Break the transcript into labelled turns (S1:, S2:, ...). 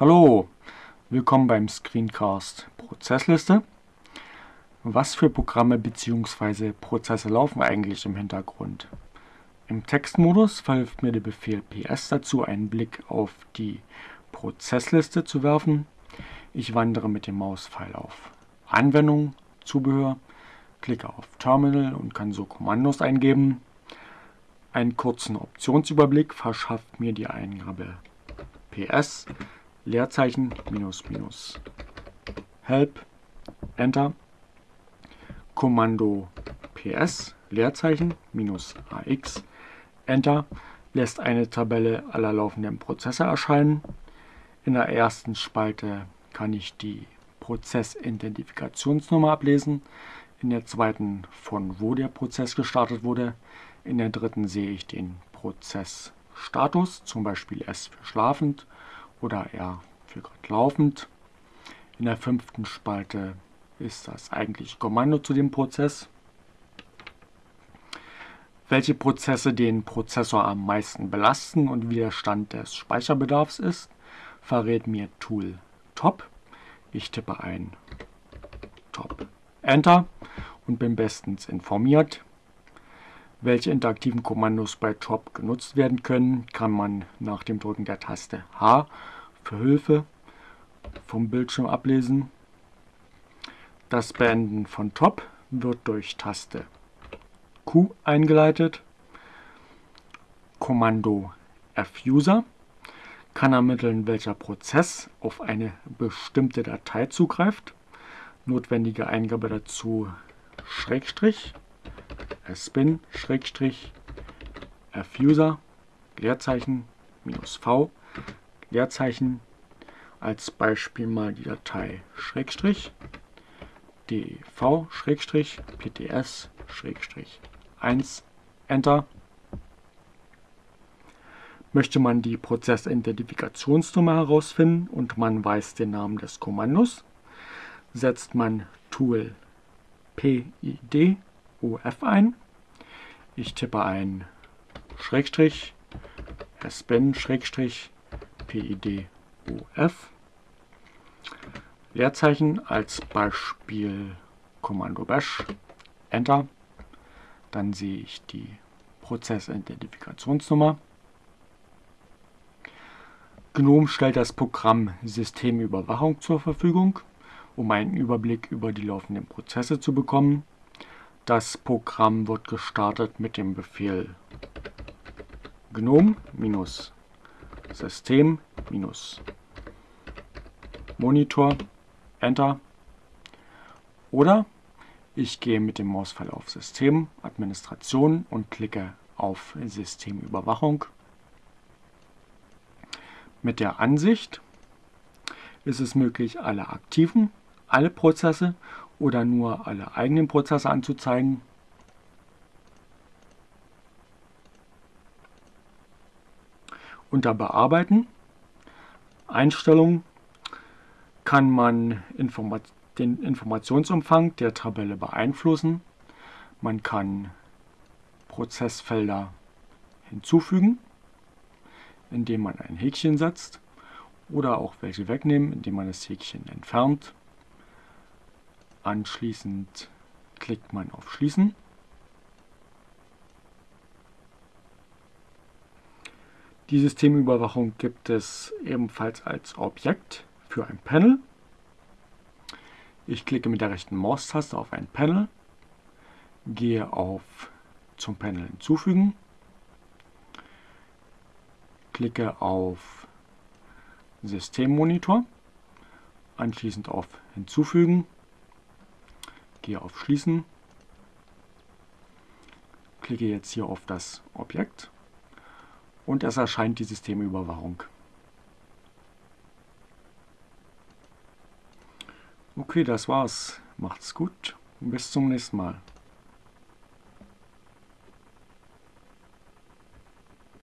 S1: Hallo, willkommen beim Screencast Prozessliste. Was für Programme bzw. Prozesse laufen eigentlich im Hintergrund? Im Textmodus verhilft mir der Befehl ps dazu, einen Blick auf die Prozessliste zu werfen. Ich wandere mit dem Mauspfeil auf Anwendung, Zubehör, klicke auf Terminal und kann so Kommandos eingeben. Einen kurzen Optionsüberblick verschafft mir die Eingabe ps Leerzeichen minus minus. Help Enter. Kommando ps Leerzeichen minus ax Enter lässt eine Tabelle aller laufenden Prozesse erscheinen. In der ersten Spalte kann ich die Prozessidentifikationsnummer ablesen, in der zweiten von wo der Prozess gestartet wurde, in der dritten sehe ich den Prozessstatus, zum Beispiel S für schlafend oder R für gerade laufend. In der fünften Spalte ist das eigentliche Kommando zu dem Prozess. Welche Prozesse den Prozessor am meisten belasten und wie der Stand des Speicherbedarfs ist, verrät mir Tool Top. Ich tippe ein Top Enter und bin bestens informiert. Welche interaktiven Kommandos bei Top genutzt werden können, kann man nach dem Drücken der Taste H für Hilfe vom Bildschirm ablesen. Das Beenden von Top wird durch Taste Q eingeleitet. Kommando Fuser kann ermitteln, welcher Prozess auf eine bestimmte Datei zugreift. Notwendige Eingabe dazu Schrägstrich, spin Schrägstrich, fuser Leerzeichen minus v Leerzeichen als Beispiel mal die Datei Schrägstrich dv Schrägstrich pts Schrägstrich 1 Enter. Möchte man die Prozessidentifikationsnummer herausfinden und man weiß den Namen des Kommandos, setzt man Tool PID UF ein. Ich tippe ein Schrägstrich SBIN Schrägstrich PID UF Leerzeichen als Beispiel Kommando Bash Enter. Dann sehe ich die Prozessidentifikationsnummer. GNOME stellt das Programm Systemüberwachung zur Verfügung, um einen Überblick über die laufenden Prozesse zu bekommen. Das Programm wird gestartet mit dem Befehl gnome-system-monitor Enter. Oder ich gehe mit dem Mauspfeil auf System, Administration und klicke auf Systemüberwachung. Mit der Ansicht ist es möglich, alle aktiven, alle Prozesse oder nur alle eigenen Prozesse anzuzeigen. Unter Bearbeiten, Einstellungen kann man Informat den Informationsumfang der Tabelle beeinflussen. Man kann Prozessfelder hinzufügen indem man ein Häkchen setzt oder auch welche wegnehmen, indem man das Häkchen entfernt. Anschließend klickt man auf Schließen. Die Systemüberwachung gibt es ebenfalls als Objekt für ein Panel. Ich klicke mit der rechten Maustaste auf ein Panel, gehe auf zum Panel hinzufügen klicke auf Systemmonitor, anschließend auf Hinzufügen, gehe auf Schließen, klicke jetzt hier auf das Objekt und es erscheint die Systemüberwachung. Okay, das war's. Macht's gut. Bis zum nächsten Mal.